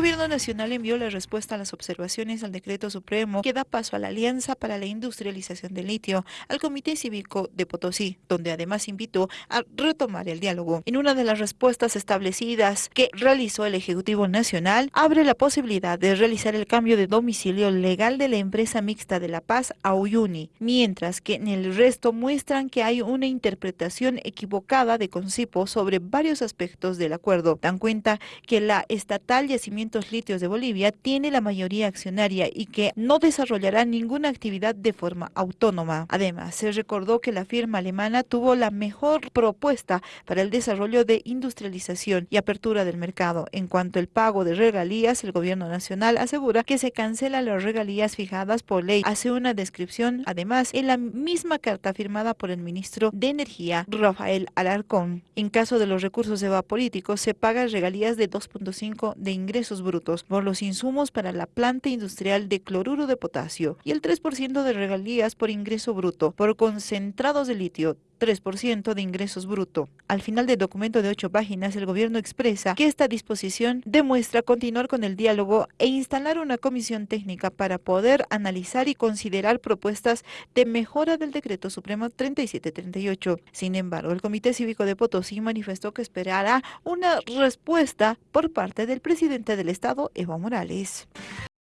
Gobierno Nacional envió la respuesta a las observaciones al decreto supremo que da paso a la Alianza para la Industrialización del Litio al Comité Cívico de Potosí, donde además invitó a retomar el diálogo. En una de las respuestas establecidas que realizó el Ejecutivo Nacional, abre la posibilidad de realizar el cambio de domicilio legal de la empresa mixta de La Paz a Uyuni, mientras que en el resto muestran que hay una interpretación equivocada de Concipo sobre varios aspectos del acuerdo. Dan cuenta que la estatal Yacimiento Litios de Bolivia tiene la mayoría accionaria y que no desarrollará ninguna actividad de forma autónoma. Además, se recordó que la firma alemana tuvo la mejor propuesta para el desarrollo de industrialización y apertura del mercado. En cuanto al pago de regalías, el gobierno nacional asegura que se cancelan las regalías fijadas por ley. Hace una descripción, además, en la misma carta firmada por el ministro de Energía, Rafael Alarcón. En caso de los recursos evapolíticos, se pagan regalías de 2.5 de ingresos brutos por los insumos para la planta industrial de cloruro de potasio y el 3% de regalías por ingreso bruto por concentrados de litio 3% de ingresos bruto. Al final del documento de ocho páginas, el gobierno expresa que esta disposición demuestra continuar con el diálogo e instalar una comisión técnica para poder analizar y considerar propuestas de mejora del decreto supremo 3738. Sin embargo, el Comité Cívico de Potosí manifestó que esperará una respuesta por parte del presidente del Estado, Evo Morales.